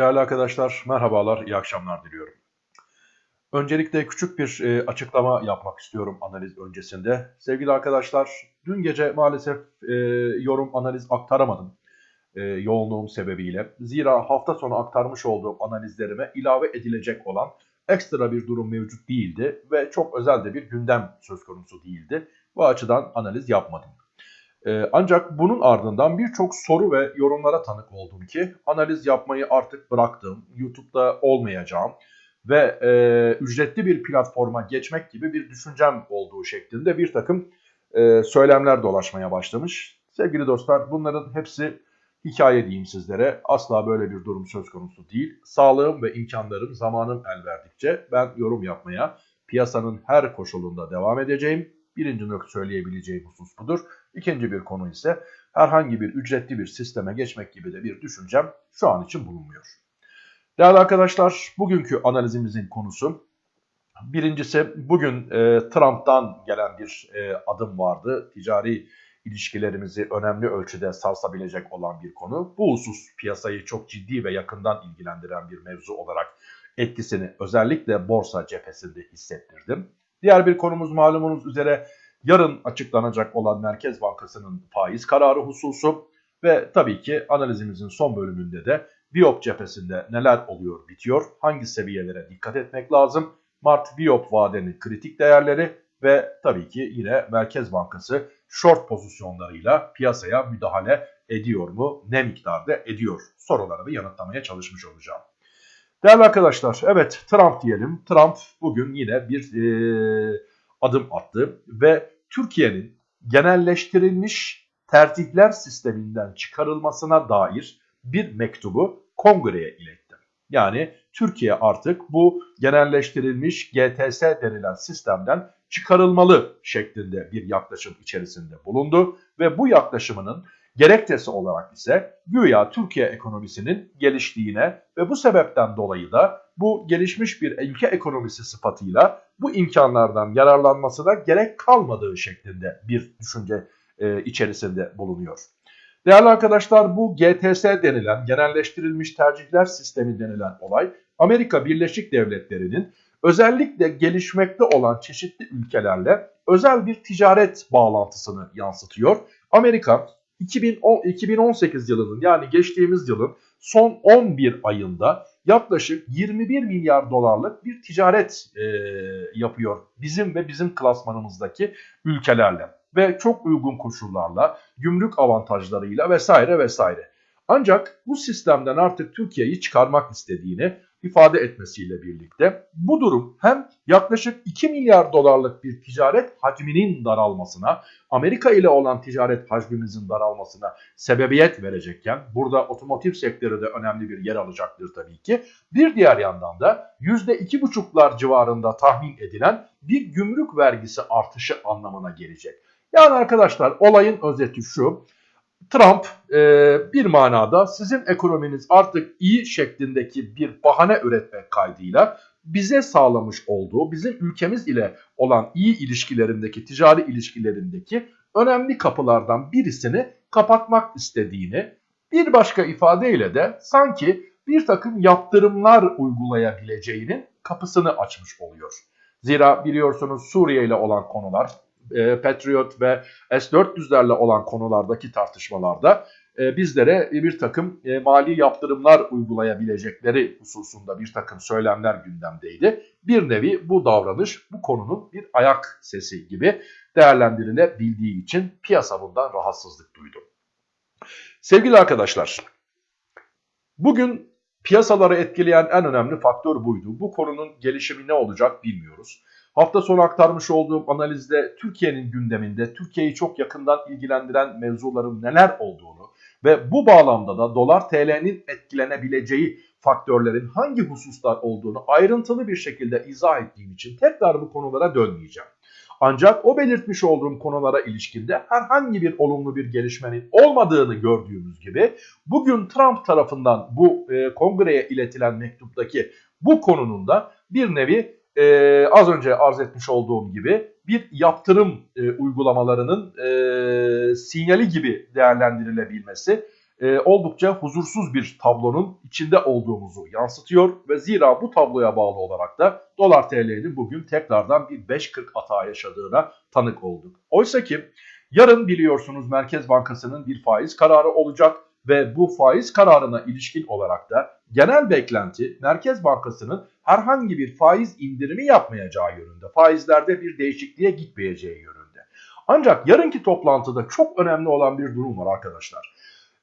Değerli arkadaşlar, merhabalar, iyi akşamlar diliyorum. Öncelikle küçük bir e, açıklama yapmak istiyorum analiz öncesinde. Sevgili arkadaşlar, dün gece maalesef e, yorum analiz aktaramadım e, yoğunluğum sebebiyle. Zira hafta sonu aktarmış olduğum analizlerime ilave edilecek olan ekstra bir durum mevcut değildi ve çok özel de bir gündem söz konusu değildi. Bu açıdan analiz yapmadım. Ee, ancak bunun ardından birçok soru ve yorumlara tanık oldum ki analiz yapmayı artık bıraktım, YouTube'da olmayacağım ve e, ücretli bir platforma geçmek gibi bir düşüncem olduğu şeklinde bir takım e, söylemler dolaşmaya başlamış. Sevgili dostlar bunların hepsi hikaye diyeyim sizlere. Asla böyle bir durum söz konusu değil. Sağlığım ve imkanlarım zamanım el verdikçe ben yorum yapmaya piyasanın her koşulunda devam edeceğim. Birinci nokta söyleyebileceğim husus budur. İkinci bir konu ise herhangi bir ücretli bir sisteme geçmek gibi de bir düşüncem şu an için bulunmuyor. Değerli arkadaşlar bugünkü analizimizin konusu birincisi bugün e, Trump'tan gelen bir e, adım vardı. Ticari ilişkilerimizi önemli ölçüde sarsabilecek olan bir konu. Bu husus piyasayı çok ciddi ve yakından ilgilendiren bir mevzu olarak etkisini özellikle borsa cephesinde hissettirdim. Diğer bir konumuz malumunuz üzere yarın açıklanacak olan Merkez Bankası'nın faiz kararı hususu ve tabii ki analizimizin son bölümünde de Biop cephesinde neler oluyor bitiyor, hangi seviyelere dikkat etmek lazım, Mart Biop vadenin kritik değerleri ve tabii ki yine Merkez Bankası short pozisyonlarıyla piyasaya müdahale ediyor mu, ne miktarda ediyor sorularını yanıtlamaya çalışmış olacağım. Değerli arkadaşlar, evet Trump diyelim. Trump bugün yine bir e, adım attı ve Türkiye'nin genelleştirilmiş tertihler sisteminden çıkarılmasına dair bir mektubu kongreye iletti. Yani Türkiye artık bu genelleştirilmiş GTS denilen sistemden çıkarılmalı şeklinde bir yaklaşım içerisinde bulundu ve bu yaklaşımının Gerekçesi olarak ise güya Türkiye ekonomisinin geliştiğine ve bu sebepten dolayı da bu gelişmiş bir ülke ekonomisi sıfatıyla bu imkanlardan yararlanmasına gerek kalmadığı şeklinde bir düşünce e, içerisinde bulunuyor. Değerli arkadaşlar bu GTS denilen genelleştirilmiş tercihler sistemi denilen olay Amerika Birleşik Devletleri'nin özellikle gelişmekte olan çeşitli ülkelerle özel bir ticaret bağlantısını yansıtıyor. Amerika 2010, 2018 yılının yani geçtiğimiz yılın son 11 ayında yaklaşık 21 milyar dolarlık bir ticaret e, yapıyor bizim ve bizim klasmanımızdaki ülkelerle ve çok uygun koşullarla, gümrük avantajlarıyla vesaire vesaire. Ancak bu sistemden artık Türkiye'yi çıkarmak istediğini ifade etmesiyle birlikte bu durum hem yaklaşık 2 milyar dolarlık bir ticaret hacminin daralmasına, Amerika ile olan ticaret hacmimizin daralmasına sebebiyet verecekken burada otomotiv sektörü de önemli bir yer alacaktır tabii ki. Bir diğer yandan da %2,5'lar civarında tahmin edilen bir gümrük vergisi artışı anlamına gelecek. Yani arkadaşlar olayın özeti şu. Trump e, bir manada sizin ekonominiz artık iyi şeklindeki bir bahane üretmek kaydıyla bize sağlamış olduğu, bizim ülkemiz ile olan iyi ilişkilerindeki, ticari ilişkilerindeki önemli kapılardan birisini kapatmak istediğini, bir başka ifadeyle de sanki bir takım yaptırımlar uygulayabileceğinin kapısını açmış oluyor. Zira biliyorsunuz Suriye ile olan konular e, Patriot ve S-400'lerle olan konulardaki tartışmalarda e, bizlere bir takım e, mali yaptırımlar uygulayabilecekleri hususunda bir takım söylemler gündemdeydi. Bir nevi bu davranış bu konunun bir ayak sesi gibi değerlendirilebildiği için piyasa bundan rahatsızlık duydu. Sevgili arkadaşlar, bugün piyasaları etkileyen en önemli faktör buydu. Bu konunun gelişimi ne olacak bilmiyoruz. Hafta sonu aktarmış olduğum analizde Türkiye'nin gündeminde Türkiye'yi çok yakından ilgilendiren mevzuların neler olduğunu ve bu bağlamda da dolar TL'nin etkilenebileceği faktörlerin hangi hususlar olduğunu ayrıntılı bir şekilde izah ettiğim için tekrar bu konulara dönmeyeceğim. Ancak o belirtmiş olduğum konulara ilişkinde herhangi bir olumlu bir gelişmenin olmadığını gördüğümüz gibi bugün Trump tarafından bu e, kongreye iletilen mektuptaki bu konunun da bir nevi e, az önce arz etmiş olduğum gibi bir yaptırım e, uygulamalarının e, sinyali gibi değerlendirilebilmesi e, oldukça huzursuz bir tablonun içinde olduğumuzu yansıtıyor ve zira bu tabloya bağlı olarak da dolar TL'nin bugün tekrardan bir 5.40 hata yaşadığına tanık olduk. Oysa ki yarın biliyorsunuz Merkez Bankası'nın bir faiz kararı olacak ve bu faiz kararına ilişkin olarak da genel beklenti Merkez Bankası'nın herhangi bir faiz indirimi yapmayacağı yönünde. Faizlerde bir değişikliğe gitmeyeceği yönünde. Ancak yarınki toplantıda çok önemli olan bir durum var arkadaşlar.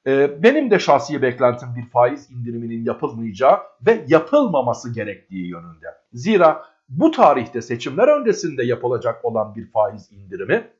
Ee, benim de şahsi beklentim bir faiz indiriminin yapılmayacağı ve yapılmaması gerektiği yönünde. Zira bu tarihte seçimler öncesinde yapılacak olan bir faiz indirimi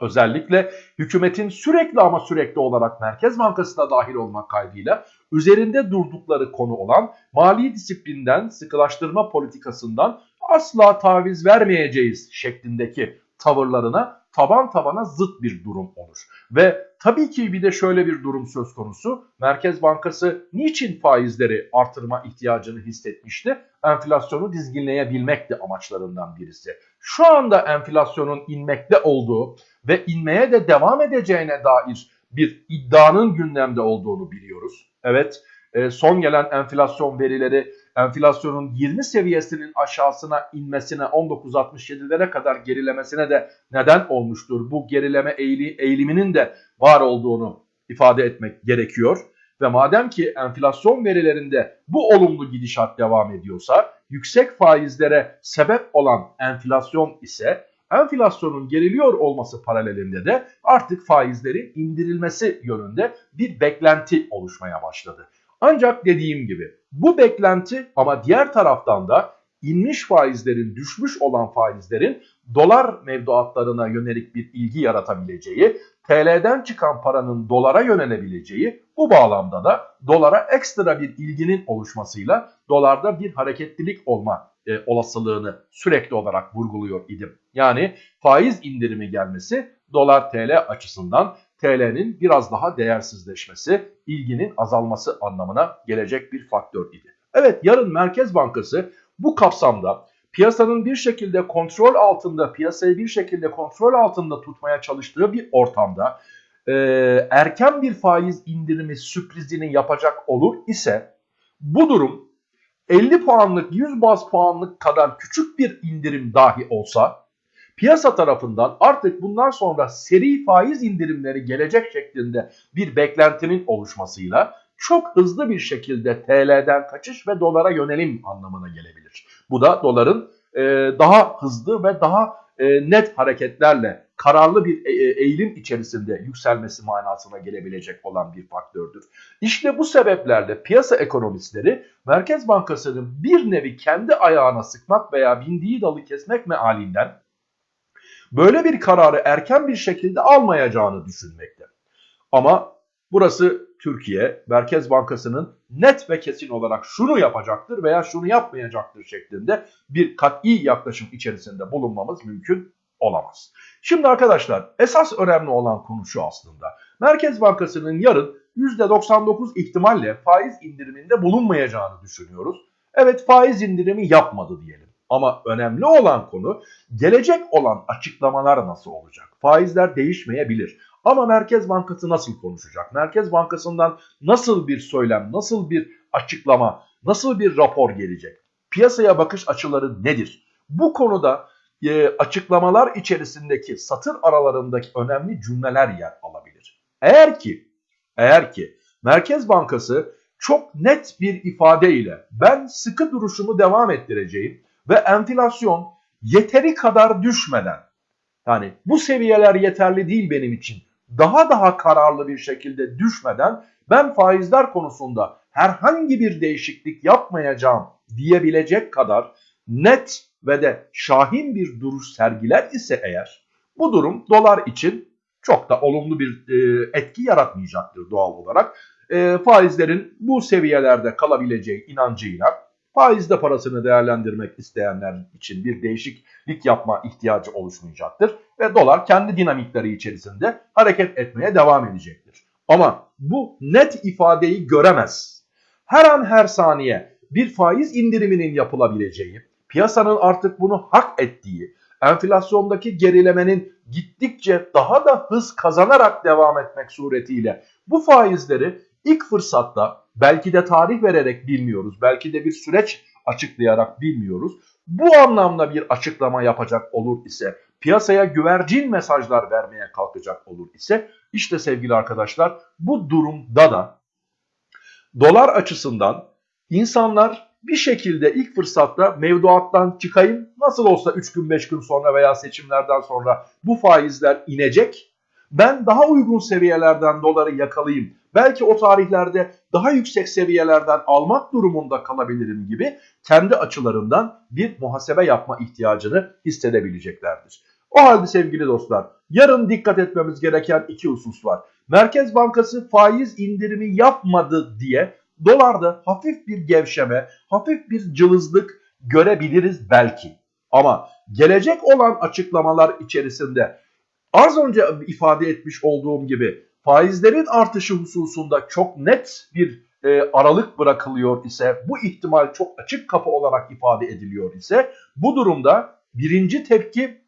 özellikle hükümetin sürekli ama sürekli olarak Merkez Bankası'na dahil olmak kaydıyla üzerinde durdukları konu olan mali disiplinden, sıkılaştırma politikasından asla taviz vermeyeceğiz şeklindeki tavırlarına taban tabana zıt bir durum olur. Ve tabii ki bir de şöyle bir durum söz konusu. Merkez Bankası niçin faizleri artırma ihtiyacını hissetmişti? Enflasyonu dizginleyebilmek de amaçlarından birisi. Şu anda enflasyonun inmekte olduğu ve inmeye de devam edeceğine dair bir iddianın gündemde olduğunu biliyoruz. Evet e, son gelen enflasyon verileri enflasyonun 20 seviyesinin aşağısına inmesine 19.67'lere kadar gerilemesine de neden olmuştur. Bu gerileme eğiliminin de var olduğunu ifade etmek gerekiyor. Ve madem ki enflasyon verilerinde bu olumlu gidişat devam ediyorsa yüksek faizlere sebep olan enflasyon ise enflasyonun geriliyor olması paralelinde de artık faizlerin indirilmesi yönünde bir beklenti oluşmaya başladı. Ancak dediğim gibi bu beklenti ama diğer taraftan da inmiş faizlerin, düşmüş olan faizlerin dolar mevduatlarına yönelik bir ilgi yaratabileceği, TL'den çıkan paranın dolara yönelebileceği, bu bağlamda da dolara ekstra bir ilginin oluşmasıyla dolarda bir hareketlilik olma e, olasılığını sürekli olarak vurguluyor idim. Yani faiz indirimi gelmesi dolar TL açısından TL'nin biraz daha değersizleşmesi, ilginin azalması anlamına gelecek bir faktör idi. Evet yarın Merkez Bankası bu kapsamda piyasanın bir şekilde kontrol altında, piyasayı bir şekilde kontrol altında tutmaya çalıştığı bir ortamda e, erken bir faiz indirimi sürprizini yapacak olur ise bu durum 50 puanlık 100 baz puanlık kadar küçük bir indirim dahi olsa piyasa tarafından artık bundan sonra seri faiz indirimleri gelecek şeklinde bir beklentinin oluşmasıyla çok hızlı bir şekilde TL'den kaçış ve dolara yönelim anlamına gelebilir. Bu da doların daha hızlı ve daha e, net hareketlerle kararlı bir e, e eğilim içerisinde yükselmesi manasına gelebilecek olan bir faktördür. İşte bu sebeplerle piyasa ekonomistleri Merkez Bankası'nın bir nevi kendi ayağına sıkmak veya bindiği dalı kesmek mealinden böyle bir kararı erken bir şekilde almayacağını düşünmekte. Ama burası Türkiye Merkez Bankası'nın net ve kesin olarak şunu yapacaktır veya şunu yapmayacaktır şeklinde bir kat'i yaklaşım içerisinde bulunmamız mümkün olamaz. Şimdi arkadaşlar esas önemli olan konu şu aslında. Merkez Bankası'nın yarın %99 ihtimalle faiz indiriminde bulunmayacağını düşünüyoruz. Evet faiz indirimi yapmadı diyelim. Ama önemli olan konu gelecek olan açıklamalar nasıl olacak? Faizler değişmeyebilir. Ama Merkez Bankası nasıl konuşacak? Merkez Bankası'ndan nasıl bir söylem, nasıl bir açıklama, nasıl bir rapor gelecek? Piyasaya bakış açıları nedir? Bu konuda e, açıklamalar içerisindeki satır aralarındaki önemli cümleler yer alabilir. Eğer ki eğer ki Merkez Bankası çok net bir ifadeyle ben sıkı duruşumu devam ettireceğim ve enflasyon yeteri kadar düşmeden yani bu seviyeler yeterli değil benim için daha daha kararlı bir şekilde düşmeden ben faizler konusunda herhangi bir değişiklik yapmayacağım diyebilecek kadar net ve de şahin bir duruş sergiler ise eğer bu durum dolar için çok da olumlu bir e, etki yaratmayacaktır doğal olarak. E, faizlerin bu seviyelerde kalabileceği inancıyla faizde parasını değerlendirmek isteyenler için bir değişiklik yapma ihtiyacı oluşmayacaktır. Ve dolar kendi dinamikleri içerisinde hareket etmeye devam edecektir. Ama bu net ifadeyi göremez. Her an her saniye bir faiz indiriminin yapılabileceği, piyasanın artık bunu hak ettiği, enflasyondaki gerilemenin gittikçe daha da hız kazanarak devam etmek suretiyle bu faizleri ilk fırsatta belki de tarih vererek bilmiyoruz, belki de bir süreç açıklayarak bilmiyoruz. Bu anlamda bir açıklama yapacak olur ise, piyasaya güvercin mesajlar vermeye kalkacak olur ise, işte sevgili arkadaşlar bu durumda da dolar açısından insanlar bir şekilde ilk fırsatta mevduattan çıkayım. Nasıl olsa 3 gün 5 gün sonra veya seçimlerden sonra bu faizler inecek. Ben daha uygun seviyelerden doları yakalayayım. Belki o tarihlerde daha yüksek seviyelerden almak durumunda kalabilirim gibi kendi açılarından bir muhasebe yapma ihtiyacını hissedebileceklerdir. O halde sevgili dostlar yarın dikkat etmemiz gereken iki husus var. Merkez Bankası faiz indirimi yapmadı diye dolarda hafif bir gevşeme, hafif bir cılızlık görebiliriz belki. Ama gelecek olan açıklamalar içerisinde az önce ifade etmiş olduğum gibi faizlerin artışı hususunda çok net bir e, aralık bırakılıyor ise bu ihtimal çok açık kapı olarak ifade ediliyor ise bu durumda birinci tepki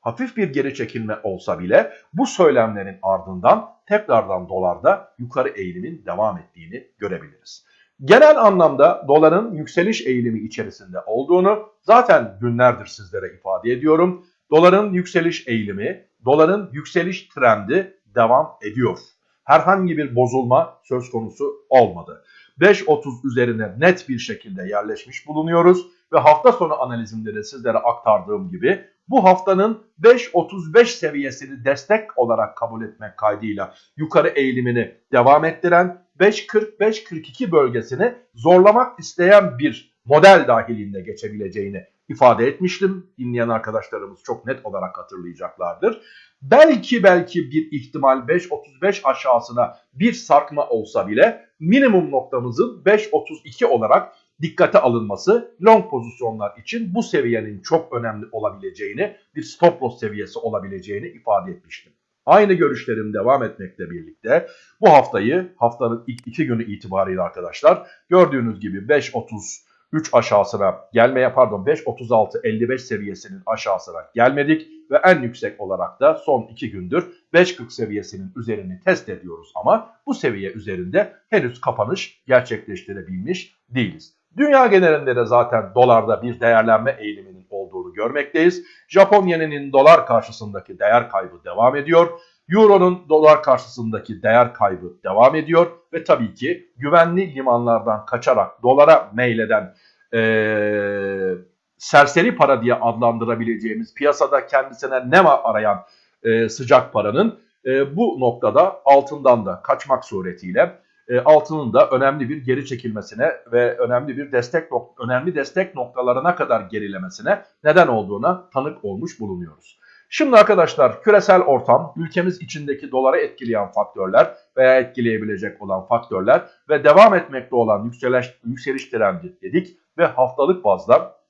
hafif bir geri çekilme olsa bile bu söylemlerin ardından tekrardan dolarda yukarı eğilimin devam ettiğini görebiliriz. Genel anlamda doların yükseliş eğilimi içerisinde olduğunu zaten günlerdir sizlere ifade ediyorum. Doların yükseliş eğilimi, doların yükseliş trendi devam ediyor. Herhangi bir bozulma söz konusu olmadı. 5.30 üzerine net bir şekilde yerleşmiş bulunuyoruz ve hafta sonu analizimde de sizlere aktardığım gibi bu haftanın 5.35 seviyesini destek olarak kabul etmek kaydıyla yukarı eğilimini devam ettiren 5.40-5.42 bölgesini zorlamak isteyen bir model dahilinde geçebileceğini ifade etmiştim. Dinleyen arkadaşlarımız çok net olarak hatırlayacaklardır. Belki belki bir ihtimal 5.35 aşağısına bir sarkma olsa bile minimum noktamızın 5.32 olarak dikkate alınması long pozisyonlar için bu seviyenin çok önemli olabileceğini, bir stop loss seviyesi olabileceğini ifade etmiştim. Aynı görüşlerim devam etmekle birlikte bu haftayı haftanın ilk iki günü itibariyle arkadaşlar gördüğünüz gibi 5.33 aşağısına gelmeye pardon 5.36-55 seviyesinin aşağısına gelmedik ve en yüksek olarak da son iki gündür 5.40 seviyesinin üzerini test ediyoruz ama bu seviye üzerinde henüz kapanış gerçekleştirebilmiş değiliz. Dünya genelinde de zaten dolarda bir değerlenme eğiliminin olduğunu görmekteyiz. Japon yeninin dolar karşısındaki değer kaybı devam ediyor. Euro'nun dolar karşısındaki değer kaybı devam ediyor. Ve tabii ki güvenli limanlardan kaçarak dolara meyleden ee, serseri para diye adlandırabileceğimiz piyasada kendisine ne var arayan e, sıcak paranın e, bu noktada altından da kaçmak suretiyle e, altının da önemli bir geri çekilmesine ve önemli bir destek önemli destek noktalarına kadar gerilemesine neden olduğuna tanık olmuş bulunuyoruz. Şimdi arkadaşlar küresel ortam, ülkemiz içindeki doları etkileyen faktörler veya etkileyebilecek olan faktörler ve devam etmekte olan yükseliş, yükseliş trendi dedik ve haftalık bazda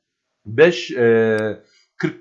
5 e, 40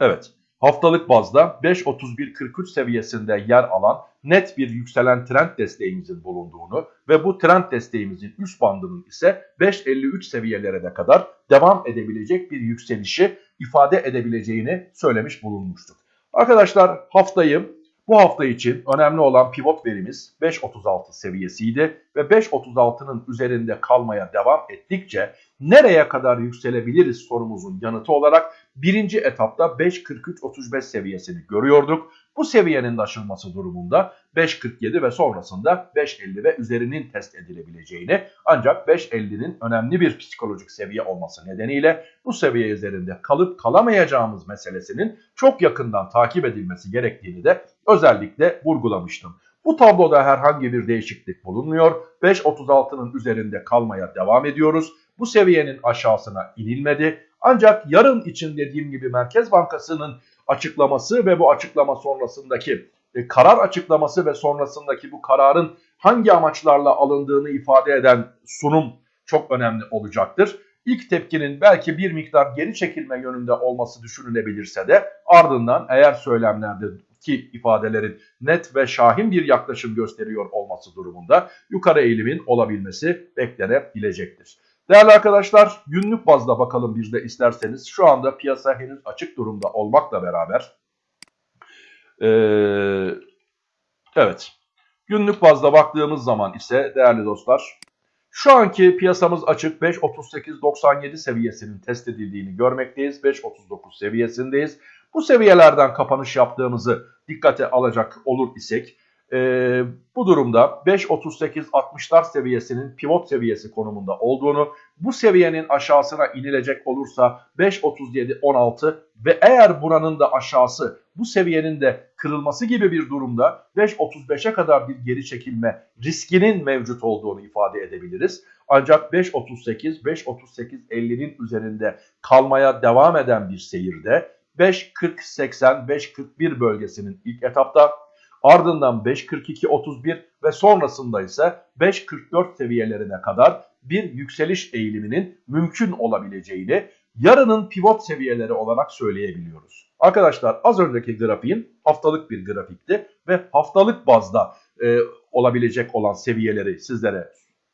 Evet haftalık bazda 5.31.43 seviyesinde yer alan net bir yükselen trend desteğimizin bulunduğunu ve bu trend desteğimizin üst bandının ise 5.53 seviyelere kadar devam edebilecek bir yükselişi ifade edebileceğini söylemiş bulunmuştuk. Arkadaşlar haftayı bu hafta için önemli olan pivot verimiz 5.36 seviyesiydi ve 5.36'nın üzerinde kalmaya devam ettikçe nereye kadar yükselebiliriz sorumuzun yanıtı olarak birinci etapta 5.43-35 seviyesini görüyorduk. Bu seviyenin aşılması durumunda 5.47 ve sonrasında 5.50 ve üzerinin test edilebileceğini ancak 5.50'nin önemli bir psikolojik seviye olması nedeniyle bu seviye üzerinde kalıp kalamayacağımız meselesinin çok yakından takip edilmesi gerektiğini de özellikle vurgulamıştım. Bu tabloda herhangi bir değişiklik bulunmuyor. 5.36'nın üzerinde kalmaya devam ediyoruz. Bu seviyenin aşağısına inilmedi. Ancak yarın için dediğim gibi Merkez Bankası'nın açıklaması ve bu açıklama sonrasındaki e, karar açıklaması ve sonrasındaki bu kararın hangi amaçlarla alındığını ifade eden sunum çok önemli olacaktır. İlk tepkinin belki bir miktar geri çekilme yönünde olması düşünülebilirse de ardından eğer söylemlerdeki ifadelerin net ve şahin bir yaklaşım gösteriyor olması durumunda yukarı eğilimin olabilmesi beklenebilecektir. Değerli arkadaşlar günlük bazda bakalım bir de isterseniz. Şu anda piyasa henüz açık durumda olmakla beraber. Ee, evet. Günlük bazda baktığımız zaman ise değerli dostlar şu anki piyasamız açık 5.38.97 seviyesinin test edildiğini görmekteyiz. 5.39 seviyesindeyiz. Bu seviyelerden kapanış yaptığımızı dikkate alacak olur isek e, bu durumda 5.38-60'lar seviyesinin pivot seviyesi konumunda olduğunu, bu seviyenin aşağısına inilecek olursa 5.37-16 ve eğer buranın da aşağısı bu seviyenin de kırılması gibi bir durumda 5.35'e kadar bir geri çekilme riskinin mevcut olduğunu ifade edebiliriz. Ancak 5.38, 5.38.50'nin üzerinde kalmaya devam eden bir seyirde 5.40-80, 5.41 bölgesinin ilk etapta ardından 5.42-31 ve sonrasında ise 5.44 seviyelerine kadar bir yükseliş eğiliminin mümkün olabileceğini yarının pivot seviyeleri olarak söyleyebiliyoruz. Arkadaşlar az önceki grafiğim haftalık bir grafikti ve haftalık bazda e, olabilecek olan seviyeleri sizlere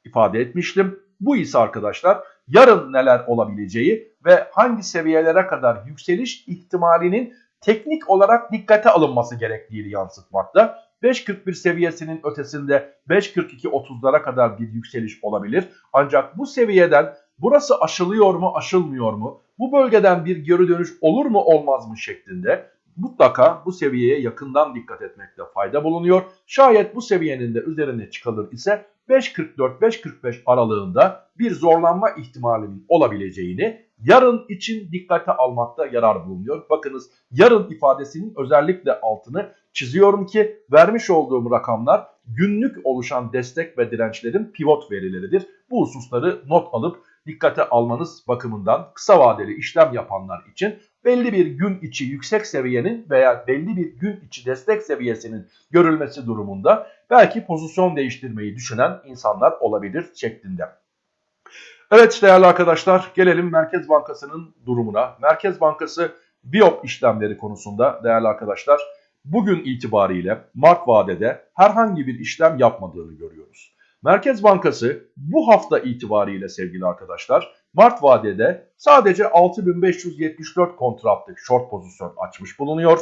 ifade etmiştim. Bu ise arkadaşlar yarın neler olabileceği ve hangi seviyelere kadar yükseliş ihtimalinin teknik olarak dikkate alınması gerektiğini yansıtmakta. 5.41 seviyesinin ötesinde 5.42-30'lara kadar bir yükseliş olabilir. Ancak bu seviyeden burası aşılıyor mu aşılmıyor mu? Bu bölgeden bir geri dönüş olur mu olmaz mı şeklinde mutlaka bu seviyeye yakından dikkat etmekte fayda bulunuyor. Şayet bu seviyenin de üzerine çıkılır ise 5.44-5.45 aralığında bir zorlanma ihtimalinin olabileceğini yarın için dikkate almakta yarar bulunuyor. Bakınız yarın ifadesinin özellikle altını çiziyorum ki vermiş olduğum rakamlar günlük oluşan destek ve dirençlerin pivot verileridir. Bu hususları not alıp dikkate almanız bakımından kısa vadeli işlem yapanlar için belli bir gün içi yüksek seviyenin veya belli bir gün içi destek seviyesinin görülmesi durumunda belki pozisyon değiştirmeyi düşünen insanlar olabilir şeklinde. Evet değerli arkadaşlar gelelim Merkez Bankası'nın durumuna. Merkez Bankası BIOP işlemleri konusunda değerli arkadaşlar bugün itibariyle Mart vadede herhangi bir işlem yapmadığını görüyoruz. Merkez Bankası bu hafta itibariyle sevgili arkadaşlar Mart vadede sadece 6574 kontratlık short pozisyon açmış bulunuyor.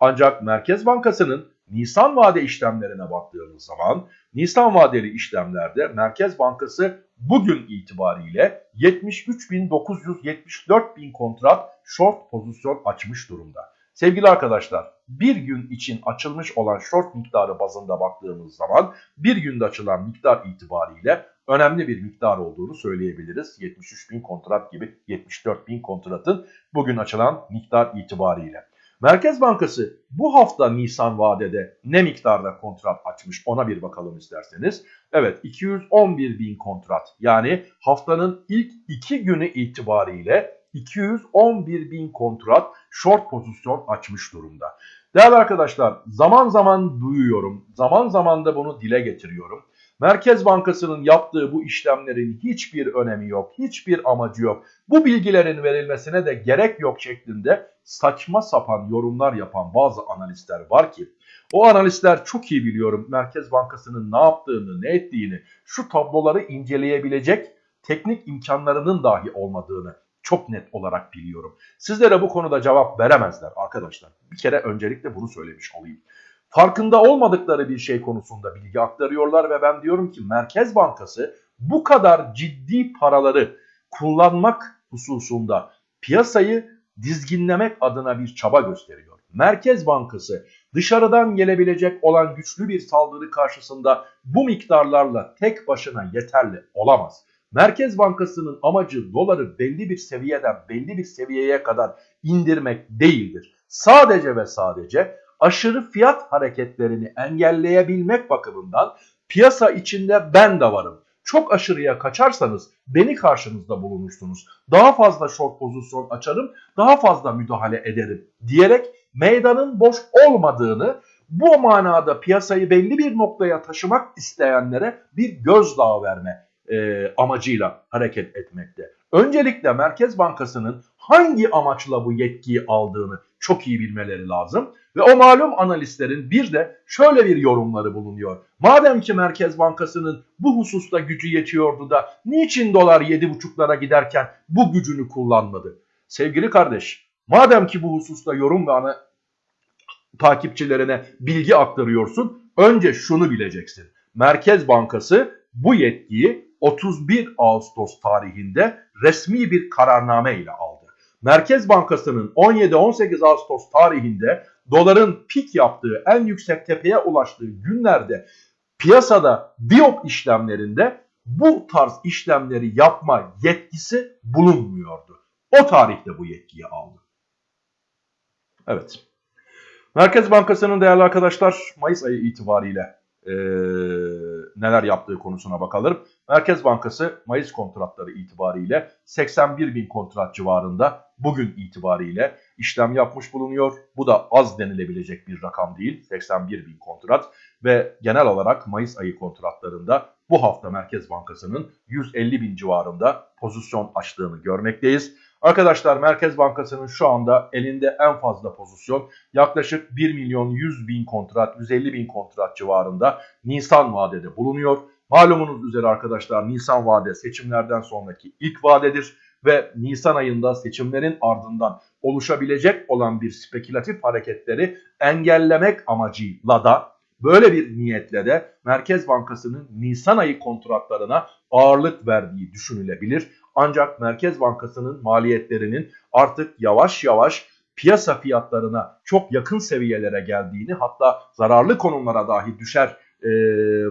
Ancak Merkez Bankası'nın Nisan vade işlemlerine baktığımız zaman Nisan vadeli işlemlerde Merkez Bankası bugün itibariyle 73.974 bin kontrat short pozisyon açmış durumda. Sevgili arkadaşlar bir gün için açılmış olan short miktarı bazında baktığımız zaman bir günde açılan miktar itibariyle önemli bir miktar olduğunu söyleyebiliriz. 73 bin kontrat gibi 74 bin kontratın bugün açılan miktar itibariyle. Merkez Bankası bu hafta Nisan vadede ne miktarda kontrat açmış ona bir bakalım isterseniz. Evet 211 bin kontrat yani haftanın ilk iki günü itibariyle 211 bin kontrat short pozisyon açmış durumda. Değerli arkadaşlar zaman zaman duyuyorum, zaman zaman da bunu dile getiriyorum. Merkez Bankası'nın yaptığı bu işlemlerin hiçbir önemi yok, hiçbir amacı yok. Bu bilgilerin verilmesine de gerek yok şeklinde saçma sapan yorumlar yapan bazı analistler var ki o analistler çok iyi biliyorum Merkez Bankası'nın ne yaptığını, ne ettiğini, şu tabloları inceleyebilecek teknik imkanlarının dahi olmadığını çok net olarak biliyorum. Sizlere bu konuda cevap veremezler arkadaşlar. Bir kere öncelikle bunu söylemiş olayım. Farkında olmadıkları bir şey konusunda bilgi aktarıyorlar ve ben diyorum ki Merkez Bankası bu kadar ciddi paraları kullanmak hususunda piyasayı dizginlemek adına bir çaba gösteriyor. Merkez Bankası dışarıdan gelebilecek olan güçlü bir saldırı karşısında bu miktarlarla tek başına yeterli olamaz. Merkez Bankası'nın amacı doları belli bir seviyeden belli bir seviyeye kadar indirmek değildir. Sadece ve sadece aşırı fiyat hareketlerini engelleyebilmek bakımından piyasa içinde ben de varım. Çok aşırıya kaçarsanız beni karşınızda bulunursunuz. Daha fazla short pozisyon açarım, daha fazla müdahale ederim diyerek meydanın boş olmadığını bu manada piyasayı belli bir noktaya taşımak isteyenlere bir gözdağı verme e, amacıyla hareket etmekte. Öncelikle Merkez Bankası'nın hangi amaçla bu yetkiyi aldığını çok iyi bilmeleri lazım. Ve o malum analistlerin bir de şöyle bir yorumları bulunuyor. Madem ki Merkez Bankası'nın bu hususta gücü yetiyordu da niçin dolar 7,5'lara giderken bu gücünü kullanmadı? Sevgili kardeş, madem ki bu hususta yorum ve ana takipçilerine bilgi aktarıyorsun, önce şunu bileceksin. Merkez Bankası bu yetkiyi 31 Ağustos tarihinde resmi bir kararname ile aldı. Merkez Bankası'nın 17-18 Ağustos tarihinde doların pik yaptığı en yüksek tepeye ulaştığı günlerde piyasada biop işlemlerinde bu tarz işlemleri yapma yetkisi bulunmuyordu. O tarihte bu yetkiyi aldı. Evet. Merkez Bankası'nın değerli arkadaşlar Mayıs ayı itibariyle e, neler yaptığı konusuna bakalım. Merkez Bankası Mayıs kontratları itibariyle 81 bin kontrat civarında bugün itibariyle işlem yapmış bulunuyor. Bu da az denilebilecek bir rakam değil 81 bin kontrat ve genel olarak Mayıs ayı kontratlarında bu hafta Merkez Bankası'nın 150 bin civarında pozisyon açtığını görmekteyiz. Arkadaşlar Merkez Bankası'nın şu anda elinde en fazla pozisyon yaklaşık 1 milyon 100 bin kontrat, 150 bin kontrat civarında Nisan vadede bulunuyor. Malumunuz üzere arkadaşlar Nisan vade seçimlerden sonraki ilk vadedir ve Nisan ayında seçimlerin ardından oluşabilecek olan bir spekülatif hareketleri engellemek amacıyla da böyle bir niyetle de Merkez Bankası'nın Nisan ayı kontratlarına ağırlık verdiği düşünülebilir. Ancak Merkez Bankası'nın maliyetlerinin artık yavaş yavaş piyasa fiyatlarına çok yakın seviyelere geldiğini hatta zararlı konumlara dahi düşer e,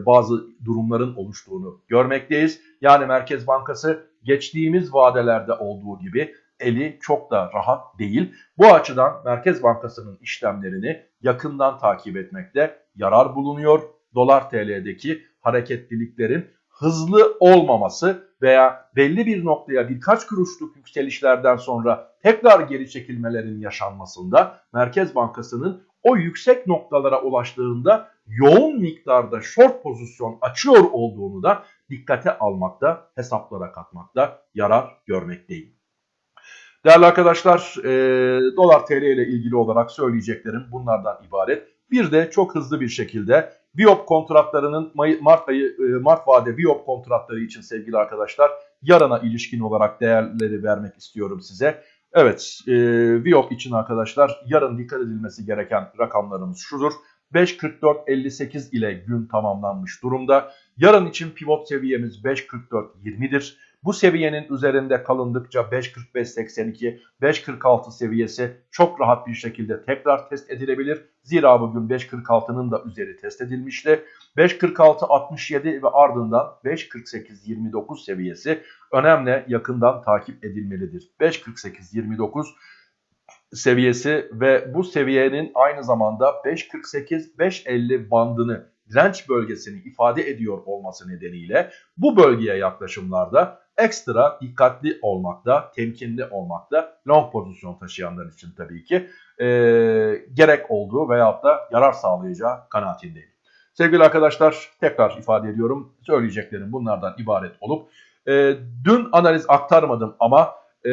bazı durumların oluştuğunu görmekteyiz. Yani Merkez Bankası geçtiğimiz vadelerde olduğu gibi eli çok da rahat değil. Bu açıdan Merkez Bankası'nın işlemlerini yakından takip etmekte yarar bulunuyor. Dolar TL'deki hareketliliklerin hızlı olmaması veya belli bir noktaya birkaç kuruşluk yükselişlerden sonra tekrar geri çekilmelerin yaşanmasında Merkez Bankası'nın o yüksek noktalara ulaştığında yoğun miktarda short pozisyon açıyor olduğunu da dikkate almakta, hesaplara katmakta yarar görmekteyim. Değerli arkadaşlar, e, dolar TL ile ilgili olarak söyleyeceklerim bunlardan ibaret. Bir de çok hızlı bir şekilde Biop kontratlarının Mart ayı e, Mart vade Biop kontratları için sevgili arkadaşlar yarına ilişkin olarak değerleri vermek istiyorum size. Evet, e, Biop için arkadaşlar yarın dikkat edilmesi gereken rakamlarımız şudur. 5.44.58 ile gün tamamlanmış durumda. Yarın için pivot seviyemiz 5.44.20'dir. Bu seviyenin üzerinde kalındıkça 5.45.82, 5.46 seviyesi çok rahat bir şekilde tekrar test edilebilir. Zira bugün 5.46'nın da üzeri test edilmişti. 5.46.67 ve ardından 5.48.29 seviyesi önemli yakından takip edilmelidir. 5.48.29 seviyesi ve bu seviyenin aynı zamanda 5.48-5.50 bandını direnç bölgesini ifade ediyor olması nedeniyle bu bölgeye yaklaşımlarda ekstra dikkatli olmakta, temkinli olmakta long pozisyon taşıyanlar için tabii ki e, gerek olduğu veyahut da yarar sağlayacağı kanaatindeyim. Sevgili arkadaşlar tekrar ifade ediyorum söyleyeceklerim bunlardan ibaret olup e, dün analiz aktarmadım ama e,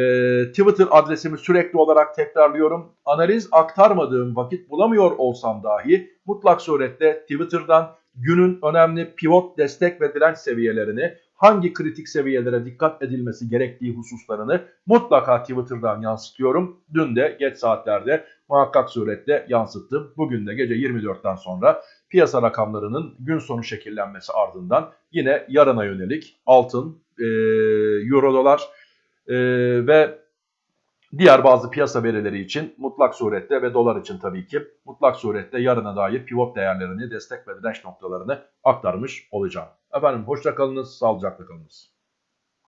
Twitter adresimi sürekli olarak tekrarlıyorum. Analiz aktarmadığım vakit bulamıyor olsam dahi mutlak surette Twitter'dan günün önemli pivot destek ve direnç seviyelerini hangi kritik seviyelere dikkat edilmesi gerektiği hususlarını mutlaka Twitter'dan yansıtıyorum. Dün de geç saatlerde muhakkak surette yansıttım. Bugün de gece 24'ten sonra piyasa rakamlarının gün sonu şekillenmesi ardından yine yarına yönelik altın, e, euro dolar e, ve diğer bazı piyasa verileri için mutlak surette ve dolar için tabii ki mutlak surette yarına dair pivot değerlerini, destek ve direnç noktalarını aktarmış olacağım. Efendim hoşça kalınız, sağlıcakla kalınız.